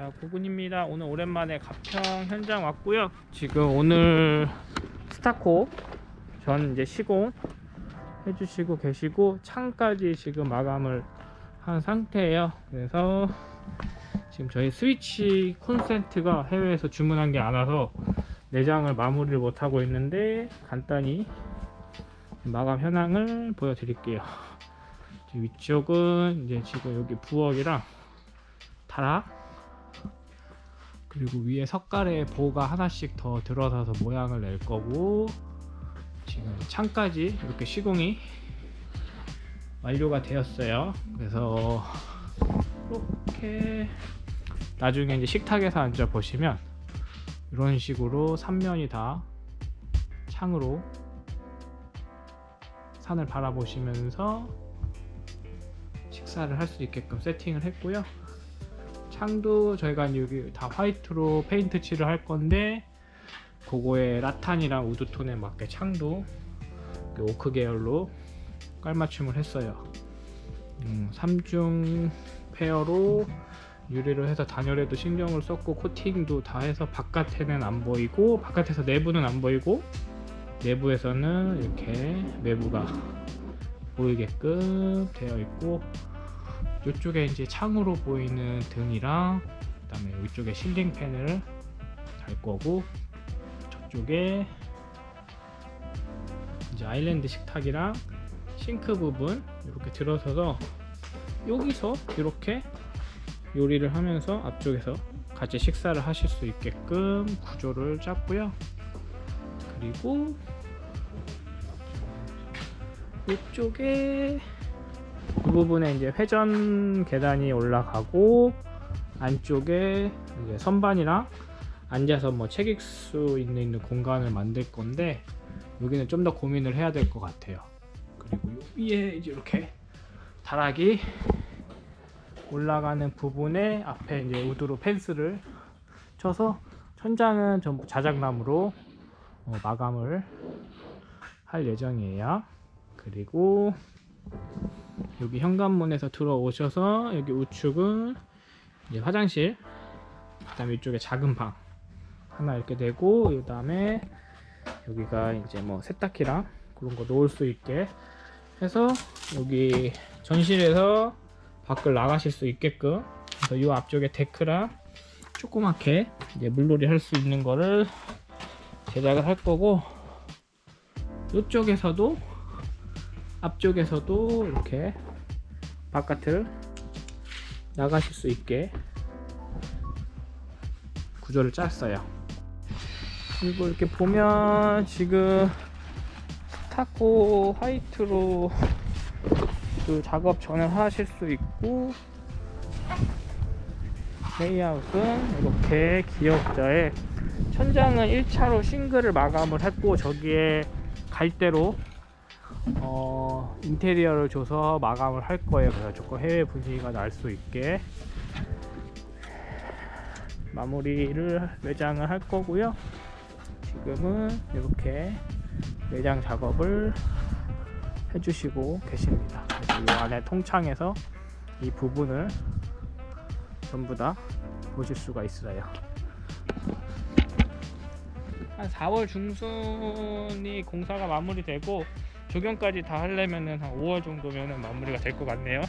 자 구군입니다. 오늘 오랜만에 가평 현장 왔고요. 지금 오늘 스타코 전 이제 시공 해주시고 계시고 창까지 지금 마감을 한 상태예요. 그래서 지금 저희 스위치 콘센트가 해외에서 주문한 게 안 와서 내장을 마무리를 못 하고 있는데 간단히 마감 현황을 보여드릴게요. 위쪽은 이제 지금 여기 부엌이랑 타락 그리고 위에 석가래 보가 하나씩 더 들어서서 모양을 낼 거고 지금 창까지 이렇게 시공이 완료가 되었어요. 그래서 이렇게 나중에 이제 식탁에서 앉아 보시면 이런 식으로 3면이 다 창으로 산을 바라보시면서 식사를 할 수 있게끔 세팅을 했고요 창도 저희가 여기 다 white로 페인트 칠을 할 건데 그거에 rattan이랑 wood tone에 맞게 창도 그 오크 계열로 깔맞춤을 했어요. 음, 3중 pair로 유리를 해서 단열에도 신경을 썼고 코팅도 다 해서 바깥에는 안 보이고 바깥에서 내부는 안 보이고 내부에서는 이렇게 외부가 보이게끔 되어 있고 이쪽에 이제 창으로 보이는 등이랑 그 다음에 이쪽에 실링 팬을 달 거고 저쪽에 이제 아일랜드 식탁이랑 싱크 부분 이렇게 들어서서 여기서 이렇게 요리를 하면서 앞쪽에서 같이 식사를 하실 수 있게끔 구조를 짰고요. 그리고 이쪽에 이 부분에 이제 회전 계단이 올라가고 안쪽에 이제 선반이랑 앉아서 뭐 책 읽을 수 있는 공간을 만들 건데 여기는 좀 더 고민을 해야 될 것 같아요. 그리고 요 위에 이제 이렇게 다락이 올라가는 부분에 앞에 이제 우드로 펜스를 쳐서 천장은 전부 자작나무로 어, 마감을 할 예정이에요. 그리고 여기 현관문에서 들어오셔서 여기 우측은 이제 화장실 그 다음에 이쪽에 작은 방 하나 이렇게 되고 그 다음에 여기가 이제 뭐 세탁기랑 그런 거 놓을 수 있게 해서 여기 전실에서 밖을 나가실 수 있게끔 그래서 이 앞쪽에 데크랑 조그맣게 이제 물놀이 할 수 있는 거를 제작을 할 거고 이쪽에서도 앞쪽에서도 이렇게 바깥을 나가실 수 있게 구조를 짰어요. 그리고 이렇게 보면 지금 스타코 화이트로 그 작업 전을 하실 수 있고 레이아웃은 이렇게 기역자에 천장은 1차로 싱글을 마감을 했고 저기에 갈대로 어, 인테리어를 줘서 마감을 할 거예요. 그래서 조금 해외 분위기가 날 수 있게 마무리를 외장을 할 거고요. 지금은 이렇게 외장 작업을 해주시고 계십니다. 이 안에 통창에서 이 부분을 전부 다 보실 수가 있어요. 한 4월 중순이 공사가 마무리되고 조경까지 다 하려면은 한 5월 정도면은 마무리가 될 것 같네요.